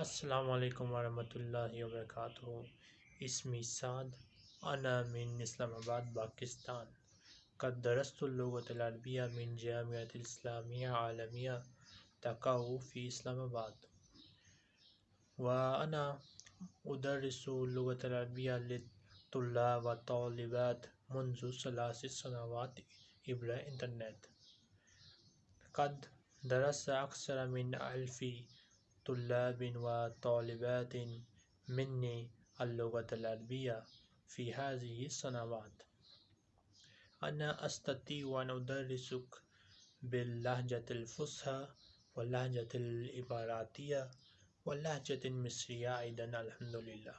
السلام عليكم ورحمة الله وبركاته اسمي سعد أنا من إسلام آباد باكستان قد درست اللغة العربية من جامعة الإسلامية عالمية تقع في إسلام آباد۔ وأنا أدرس اللغة العربية للطلاب والطالبات منذ ثلاث سنوات عبر الإنترنت۔ قد درس أكثر من ألف طلاب وطالبات مني اللغة العربية في هذه السنوات أنا أستطيع أن أدرسك باللهجة الفصحى واللهجة الإماراتية واللهجة المصرية أيضا الحمد لله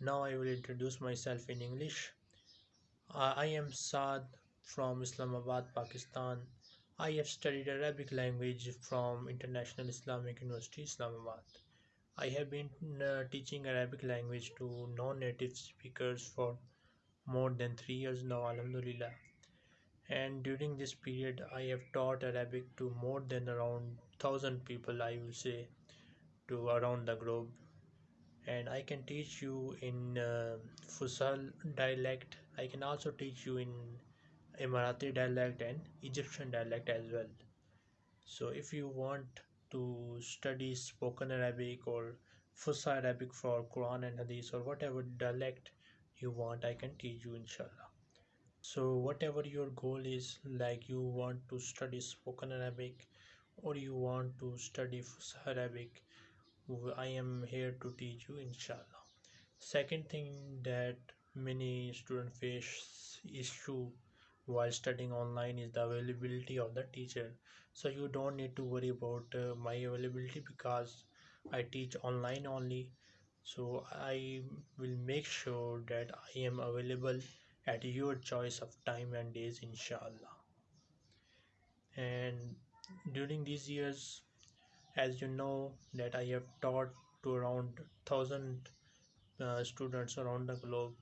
Now I will introduce myself in English. Uh, I am Saad from Islamabad, Pakistan. I have studied Arabic language from International Islamic University, Islamabad. I have been uh, teaching Arabic language to non-native speakers for more than three years now, Alhamdulillah. And during this period, I have taught Arabic to more than around thousand people, I will say, to around the globe. And I can teach you in uh, Fusha dialect. I can also teach you in Emirati dialect and Egyptian dialect as well. So if you want to study spoken Arabic or Fusha Arabic for Quran and Hadith or whatever dialect you want, I can teach you inshallah. So whatever your goal is, like you want to study spoken Arabic or you want to study Fusha Arabic, I am here to teach you inshallah. Second thing that many students face issue while studying online is the availability of the teacher. So you don't need to worry about uh, my availability because I teach online only. So I will make sure that I am available at your choice of time and days inshallah. And during these years as you know that I have taught to around thousand uh, students around the globe.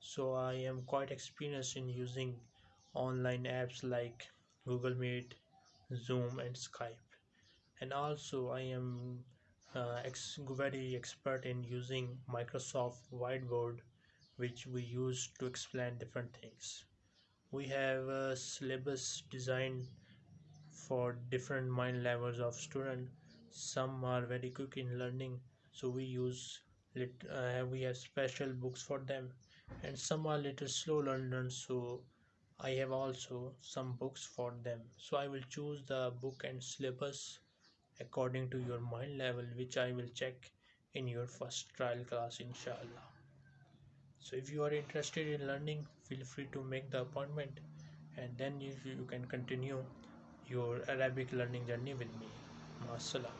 So I am quite experienced in using online apps like Google Meet, Zoom, and Skype. And also, I am uh, ex very expert in using Microsoft Whiteboard, which we use to explain different things. We have a syllabus designed for different mind levels of student. Some are very quick in learning, so we use uh, we have special books for them, and some are little slow learners, so I have also some books for them. So I will choose the book and syllabus according to your mind level which I will check in your first trial class inshallah. So if you are interested in learning feel free to make the appointment and then you, you can continue your Arabic learning journey with me. Masalam.